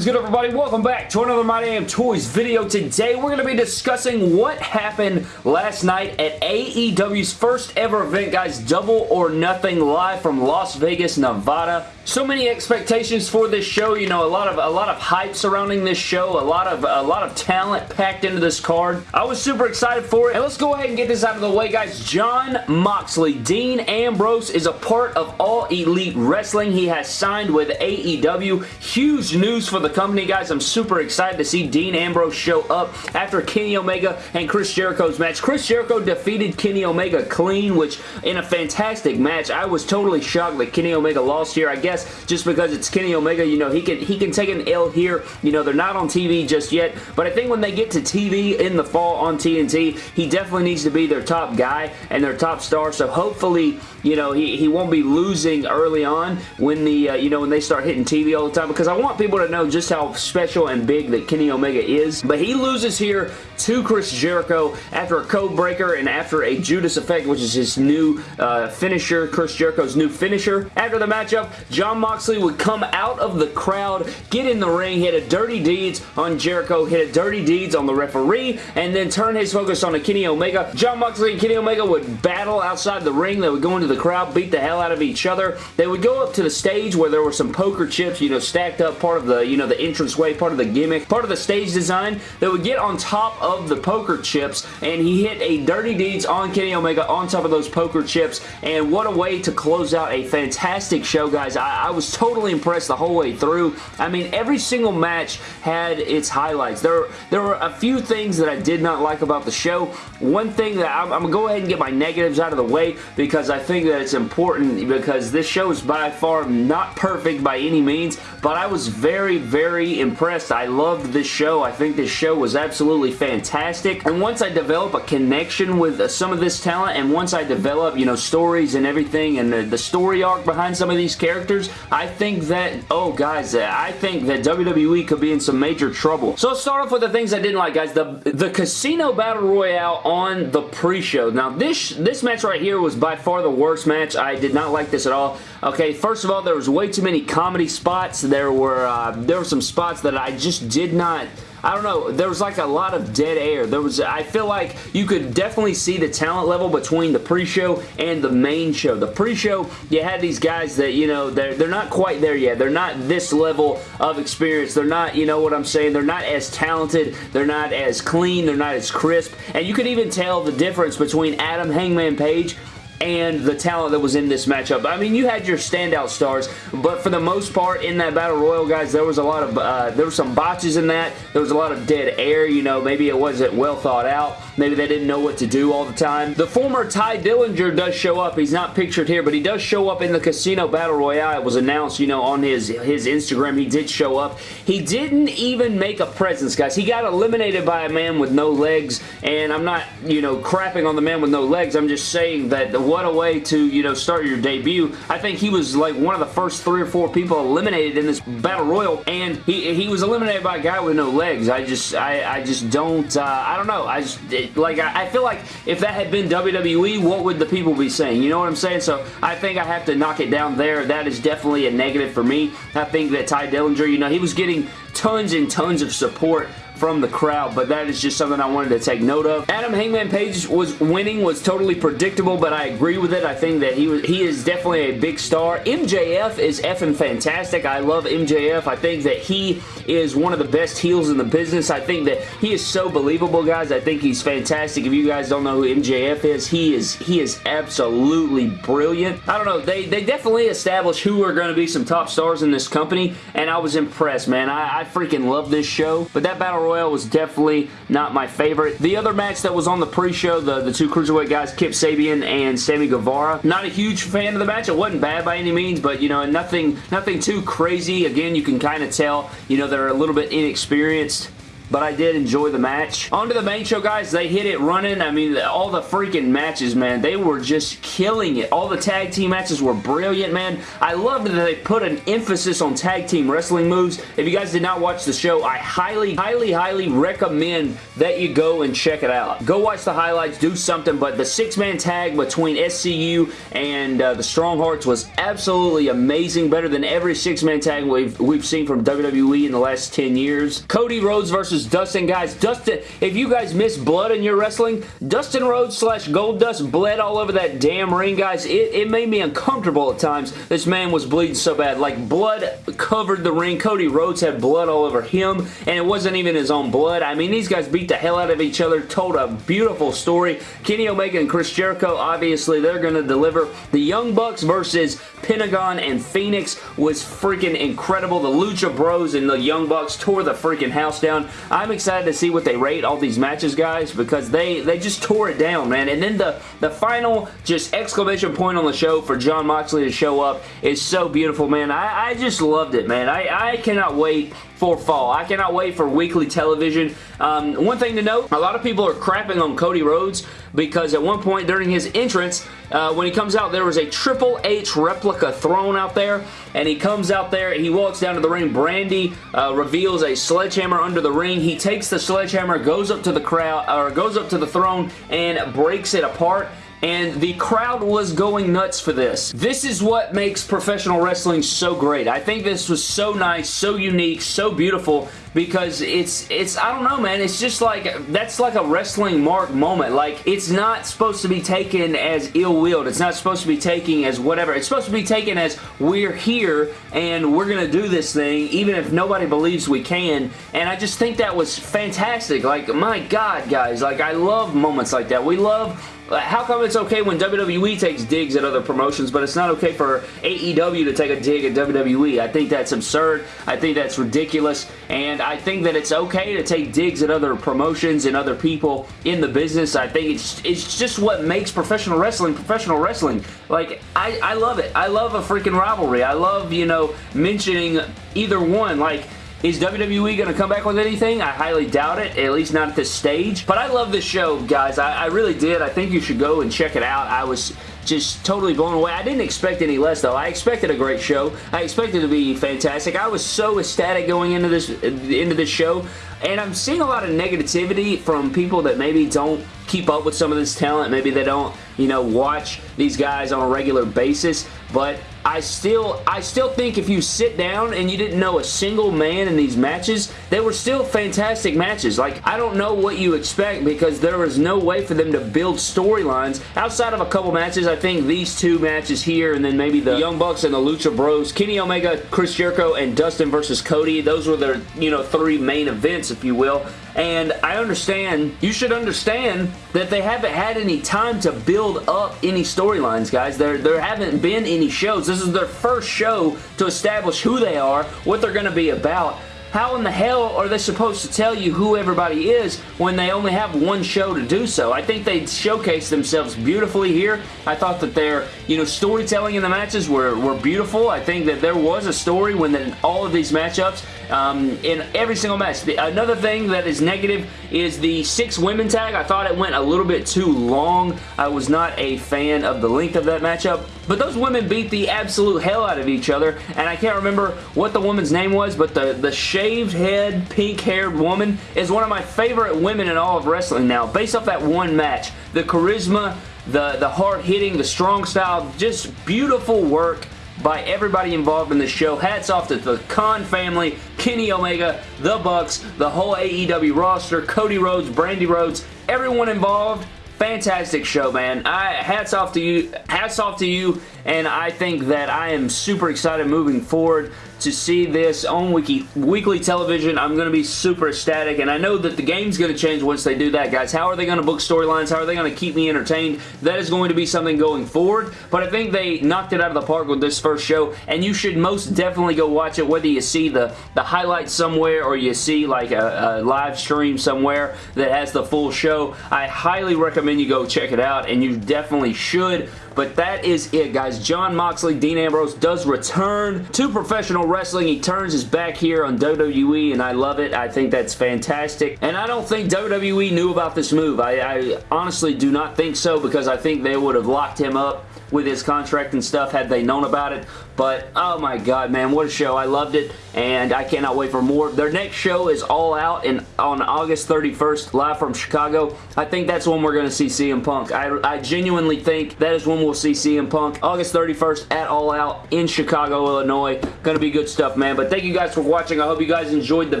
is good everybody? Welcome back to another My Damn Toys video. Today we're going to be discussing what happened last night at AEW's first ever event guys, Double or Nothing live from Las Vegas, Nevada. So many expectations for this show, you know, a lot of a lot of hype surrounding this show, a lot of a lot of talent packed into this card. I was super excited for it. And let's go ahead and get this out of the way guys. Jon Moxley, Dean Ambrose is a part of All Elite Wrestling. He has signed with AEW. Huge news for the company, guys. I'm super excited to see Dean Ambrose show up after Kenny Omega and Chris Jericho's match. Chris Jericho defeated Kenny Omega clean, which in a fantastic match. I was totally shocked that Kenny Omega lost here. I guess just because it's Kenny Omega, you know, he can he can take an L here. You know, they're not on TV just yet, but I think when they get to TV in the fall on TNT, he definitely needs to be their top guy and their top star. So hopefully, you know, he, he won't be losing early on when the, uh, you know, when they start hitting TV all the time because I want people to know just how special and big that Kenny Omega is. But he loses here to Chris Jericho after a code breaker and after a Judas effect, which is his new uh, finisher, Chris Jericho's new finisher. After the matchup, Jon Moxley would come out of the crowd, get in the ring, hit a dirty deeds on Jericho, hit a dirty deeds on the referee, and then turn his focus on a Kenny Omega. Jon Moxley and Kenny Omega would battle outside the ring. They would go into the crowd, beat the hell out of each other. They would go up to the stage where there were some poker chips, you know, stacked up, part of the, you know, the entranceway, part of the gimmick, part of the stage design. that would get on top of the poker chips, and he hit a Dirty Deeds on Kenny Omega on top of those poker chips, and what a way to close out a fantastic show, guys. I, I was totally impressed the whole way through. I mean, every single match had its highlights. There, there were a few things that I did not like about the show. One thing that I'm, I'm going to go ahead and get my negatives out of the way because I think that it's important because this show is by far not perfect by any means, but I was very, very impressed. I loved this show. I think this show was absolutely fantastic. And once I develop a connection with some of this talent and once I develop, you know, stories and everything and the, the story arc behind some of these characters, I think that, oh guys, I think that WWE could be in some major trouble. So let's start off with the things I didn't like, guys. The, the Casino Battle Royale on the pre-show. Now, this, this match right here was by far the worst match. I did not like this at all. Okay, first of all, there was way too many comedy spots. There were, uh, there were some spots that I just did not I don't know, there was like a lot of dead air. There was, I feel like you could definitely see the talent level between the pre-show and the main show. The pre-show, you had these guys that, you know, they're, they're not quite there yet. They're not this level of experience. They're not, you know what I'm saying, they're not as talented. They're not as clean. They're not as crisp. And you could even tell the difference between Adam Hangman Page and the talent that was in this matchup. I mean, you had your standout stars, but for the most part in that Battle Royal, guys, there was a lot of, uh, there were some botches in that. There was a lot of dead air, you know, maybe it wasn't well thought out. Maybe they didn't know what to do all the time. The former Tye Dillinger does show up. He's not pictured here, but he does show up in the Casino Battle Royale. It was announced, you know, on his, his Instagram. He did show up. He didn't even make a presence, guys. He got eliminated by a man with no legs, and I'm not, you know, crapping on the man with no legs. I'm just saying that what a way to, you know, start your debut. I think he was like one of the first three or four people eliminated in this Battle Royal, and he, he was eliminated by a guy with no legs. I just, I, I just don't, uh, I don't know. I just, it, like, I, I feel like if that had been WWE, what would the people be saying? You know what I'm saying? So I think I have to knock it down there. That is definitely a negative for me. I think that Tye Dillinger, you know, he was getting tons and tons of support from the crowd, but that is just something I wanted to take note of. Adam Hangman Page was winning was totally predictable, but I agree with it. I think that he was he is definitely a big star. MJF is effing fantastic. I love MJF. I think that he is one of the best heels in the business. I think that he is so believable, guys. I think he's fantastic. If you guys don't know who MJF is, he is he is absolutely brilliant. I don't know. They, they definitely established who are going to be some top stars in this company, and I was impressed, man. I, I freaking love this show, but that Battle Royal was definitely not my favorite. The other match that was on the pre-show, the, the two Cruiserweight guys, Kip Sabian and Sammy Guevara, not a huge fan of the match. It wasn't bad by any means, but, you know, nothing, nothing too crazy. Again, you can kind of tell, you know, they're a little bit inexperienced but I did enjoy the match. On to the main show, guys. They hit it running. I mean, all the freaking matches, man, they were just killing it. All the tag team matches were brilliant, man. I loved that they put an emphasis on tag team wrestling moves. If you guys did not watch the show, I highly, highly, highly recommend that you go and check it out. Go watch the highlights, do something, but the six-man tag between SCU and uh, the Stronghearts was absolutely amazing. Better than every six-man tag we've, we've seen from WWE in the last 10 years. Cody Rhodes versus Dustin, guys. Dustin, if you guys miss blood in your wrestling, Dustin Rhodes slash Goldust bled all over that damn ring, guys. It, it made me uncomfortable at times. This man was bleeding so bad. Like, blood covered the ring. Cody Rhodes had blood all over him, and it wasn't even his own blood. I mean, these guys beat the hell out of each other, told a beautiful story. Kenny Omega and Chris Jericho, obviously, they're going to deliver. The Young Bucks versus Pentagon and Phoenix was freaking incredible. The Lucha Bros and the Young Bucks tore the freaking house down. I'm excited to see what they rate all these matches, guys, because they, they just tore it down, man. And then the, the final just exclamation point on the show for Jon Moxley to show up is so beautiful, man. I, I just loved it, man. I, I cannot wait for fall. I cannot wait for weekly television. Um, one thing to note, a lot of people are crapping on Cody Rhodes because at one point during his entrance, uh, when he comes out, there was a Triple H replica throne out there, and he comes out there, he walks down to the ring, Brandi uh, reveals a sledgehammer under the ring, he takes the sledgehammer, goes up to the crowd, or goes up to the throne, and breaks it apart, and the crowd was going nuts for this. This is what makes professional wrestling so great. I think this was so nice, so unique, so beautiful because it's it's I don't know man. It's just like that's like a wrestling mark moment. Like it's not supposed to be taken as ill-willed. It's not supposed to be taken as whatever. It's supposed to be taken as we're here and we're gonna do this thing even if nobody believes we can. And I just think that was fantastic. Like my god guys. Like I love moments like that. We love Uh, how come it's okay when WWE takes digs at other promotions, but it's not okay for AEW to take a dig at WWE? I think that's absurd. I think that's ridiculous, and I think that it's okay to take digs at other promotions and other people in the business. I think it's it's just what makes professional wrestling professional wrestling. Like, I, I love it. I love a freaking rivalry. I love, you know, mentioning either one. Like, is WWE going to come back with anything? I highly doubt it, at least not at this stage. But I love this show, guys. I, I really did. I think you should go and check it out. I was just totally blown away. I didn't expect any less though. I expected a great show. I expected it to be fantastic. I was so ecstatic going into this into this show and I'm seeing a lot of negativity from people that maybe don't keep up with some of this talent. Maybe they don't, you know, watch these guys on a regular basis, but I still I still think if you sit down and you didn't know a single man in these matches, they were still fantastic matches. Like, I don't know what you expect because there was no way for them to build storylines. Outside of a couple matches, I think these two matches here and then maybe the Young Bucks and the Lucha Bros, Kenny Omega, Chris Jericho, and Dustin versus Cody, those were their, you know, three main events, if you will. And I understand, you should understand that they haven't had any time to build up any storylines, guys. There, there haven't been any shows. This is their first show to establish who they are, what they're going to be about. How in the hell are they supposed to tell you who everybody is when they only have one show to do so? I think they showcased themselves beautifully here. I thought that their, you know, storytelling in the matches were, were beautiful. I think that there was a story when the, all of these matchups um, in every single match. The, another thing that is negative is the six women tag. I thought it went a little bit too long. I was not a fan of the length of that matchup. But those women beat the absolute hell out of each other, and I can't remember what the woman's name was, but the, the shaved head, pink-haired woman is one of my favorite women in all of wrestling now, based off that one match. The charisma, the, the hard-hitting, the strong style, just beautiful work by everybody involved in the show. Hats off to the Khan family, Kenny Omega, The Bucks, the whole AEW roster, Cody Rhodes, Brandi Rhodes, everyone involved fantastic show, man. I hats off to you. Hats off to you, and I think that I am super excited moving forward to see this on wiki, weekly television. I'm going to be super ecstatic, and I know that the game's going to change once they do that, guys. How are they going to book storylines? How are they going to keep me entertained? That is going to be something going forward, but I think they knocked it out of the park with this first show, and you should most definitely go watch it, whether you see the, the highlights somewhere or you see like a, a live stream somewhere that has the full show. I highly recommend you go check it out, and you definitely should But that is it, guys. Jon Moxley, Dean Ambrose does return to professional wrestling. He turns his back here on WWE, and I love it. I think that's fantastic. And I don't think WWE knew about this move. I, I honestly do not think so because I think they would have locked him up with his contract and stuff had they known about it. But, oh my god, man, what a show. I loved it, and I cannot wait for more. Their next show is All Out in, on August 31st, live from Chicago. I think that's when we're going to see CM Punk. I, I genuinely think that is when we'll see CM Punk. August 31st at All Out in Chicago, Illinois. Going to be good stuff, man. But thank you guys for watching. I hope you guys enjoyed the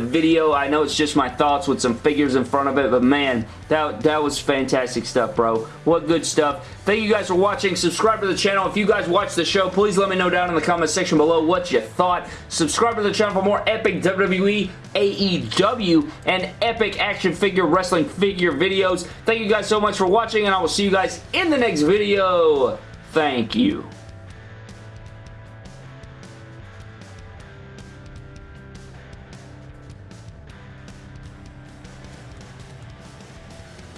video. I know it's just my thoughts with some figures in front of it, but man, that, that was fantastic stuff, bro. What good stuff. Thank you guys for watching. Subscribe to the channel. If you guys watch the show, please let me know down in the comment section below what you thought. Subscribe to the channel for more epic WWE, AEW, and epic action figure wrestling figure videos. Thank you guys so much for watching, and I will see you guys in the next video. Thank you.